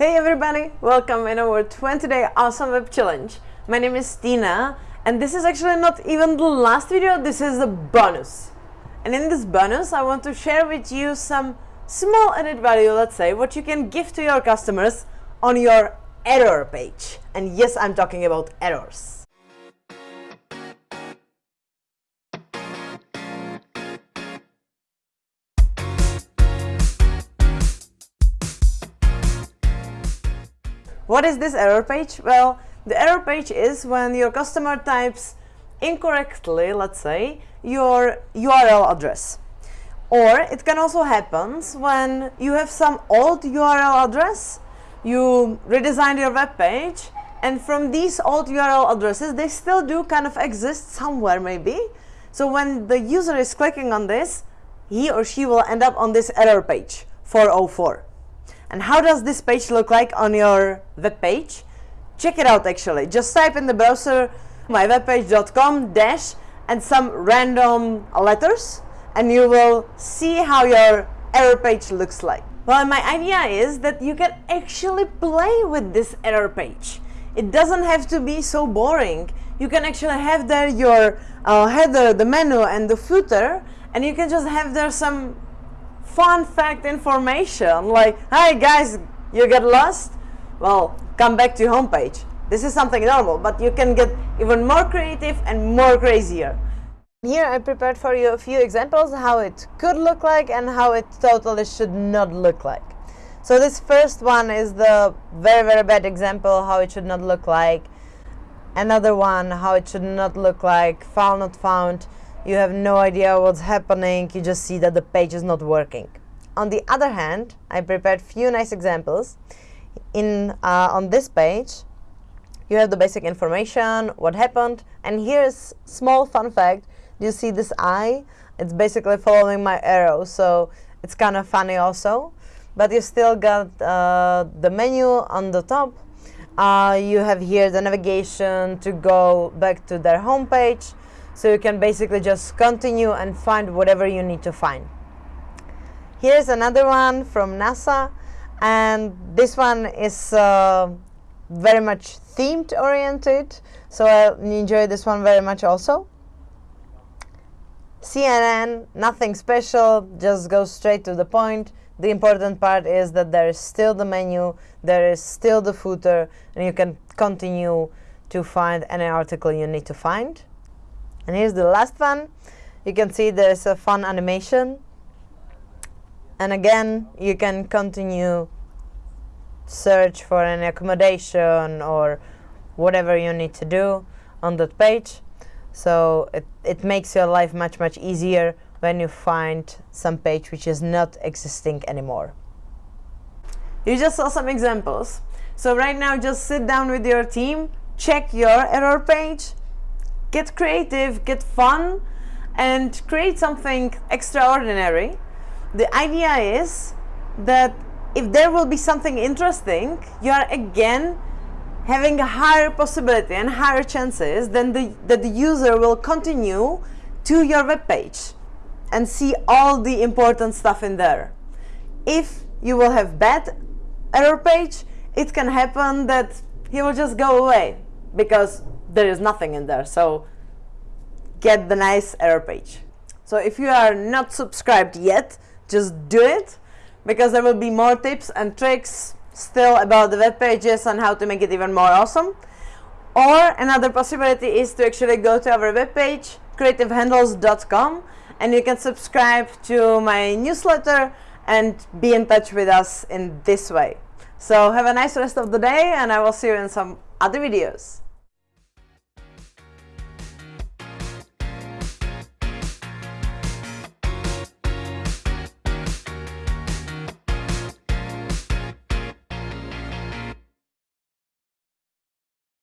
Hey everybody, welcome in our 20 day awesome web challenge. My name is Tina and this is actually not even the last video, this is a bonus. And in this bonus I want to share with you some small added value, let's say, what you can give to your customers on your error page. And yes, I'm talking about errors. What is this error page? Well, the error page is when your customer types incorrectly, let's say, your URL address. Or it can also happen when you have some old URL address, you redesign your web page, and from these old URL addresses, they still do kind of exist somewhere maybe. So when the user is clicking on this, he or she will end up on this error page 404. And how does this page look like on your web page? Check it out actually. Just type in the browser mywebpage.com dash and some random letters and you will see how your error page looks like. Well, my idea is that you can actually play with this error page. It doesn't have to be so boring. You can actually have there your uh, header, the menu and the footer and you can just have there some fun fact information like, hi guys, you get lost? Well, come back to your homepage. This is something normal, but you can get even more creative and more crazier. Here I prepared for you a few examples how it could look like and how it totally should not look like. So this first one is the very very bad example how it should not look like. Another one how it should not look like, file not found you have no idea what's happening, you just see that the page is not working. On the other hand, I prepared few nice examples. In uh, On this page, you have the basic information, what happened, and here's small fun fact. You see this eye? It's basically following my arrow, so it's kind of funny also. But you still got uh, the menu on the top. Uh, you have here the navigation to go back to their homepage so you can basically just continue and find whatever you need to find. Here's another one from NASA and this one is uh, very much themed oriented so I enjoy this one very much also. CNN, nothing special, just go straight to the point. The important part is that there is still the menu, there is still the footer, and you can continue to find any article you need to find. And here's the last one. You can see there's a fun animation. And again, you can continue search for an accommodation or whatever you need to do on that page. So it, it makes your life much, much easier when you find some page which is not existing anymore. You just saw some examples. So right now just sit down with your team, check your error page, get creative, get fun, and create something extraordinary. The idea is that if there will be something interesting, you are again having a higher possibility and higher chances than the, that the user will continue to your web page and see all the important stuff in there. If you will have bad error page, it can happen that he will just go away because there is nothing in there. So get the nice error page. So if you are not subscribed yet, just do it because there will be more tips and tricks still about the web pages and how to make it even more awesome. Or another possibility is to actually go to our webpage, creativehandles.com, and you can subscribe to my newsletter and be in touch with us in this way. So have a nice rest of the day and I will see you in some other videos.